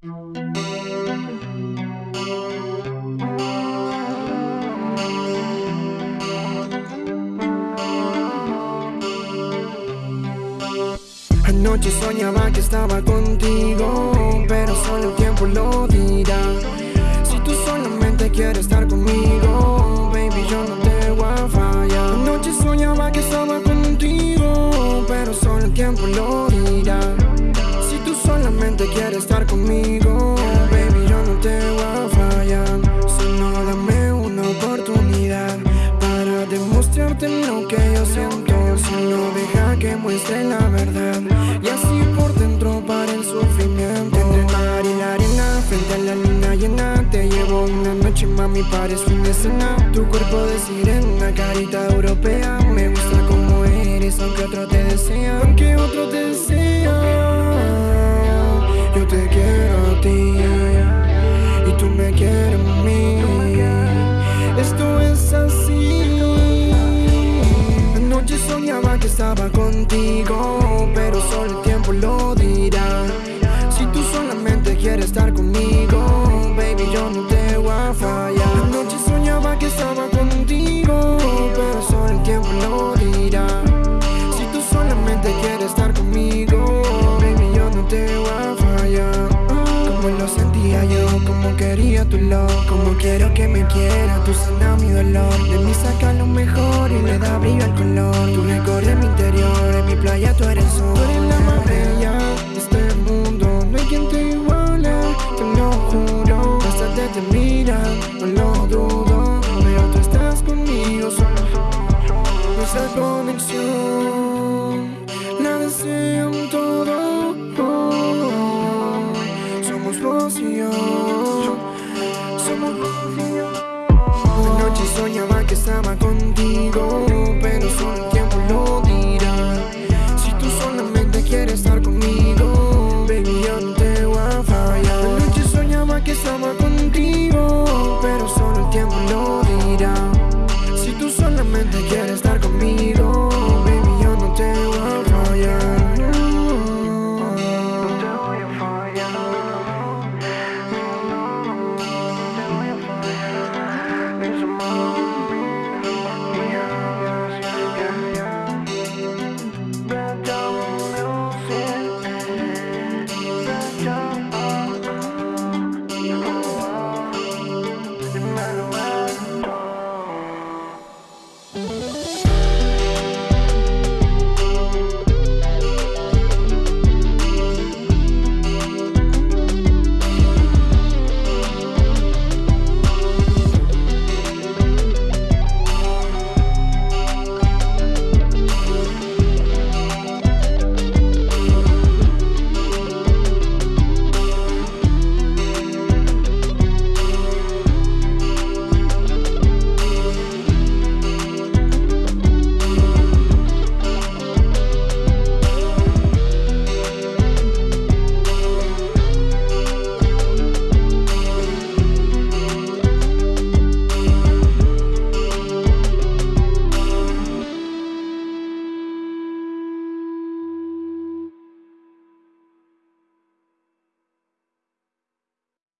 Anoche soñaba que estaba contigo, pero solo el tiempo lo dirá. Si tú solamente quieres estar conmigo, baby, yo no te voy a fallar. Anoche soñaba que estaba contigo, pero solo el tiempo lo dirá. Solamente quieres estar conmigo, baby, yo no te voy a fallar. Solo dame una oportunidad para demostrarte lo que yo siento. Solo deja que muestre la verdad y así por dentro para el sufrimiento. Entre el mar y la arena, frente a la luna llena, te llevo una noche, mami, para fin de cena. Tu cuerpo de sirena, carita europea, me gusta como eres, aunque otro te desea, aunque otro te desea. Voy a soñaba que estaba contigo, pero solo el tiempo lo dirá. Si tú solamente quieres estar conmigo, baby, yo no te voy a fallar. Como lo sentía yo, como quería tu love Como quiero que me quiera, tú sanas mi dolor. De mí saca lo mejor y le da brillo al color. Tú recorres mi interior, en mi playa tú eres sol. Tú eres la más bella de este mundo. No hay quien te iguale, te lo juro. Hasta te, te conexión. La desean todo somos vos y yo Somos vos y yo Una noche soñaba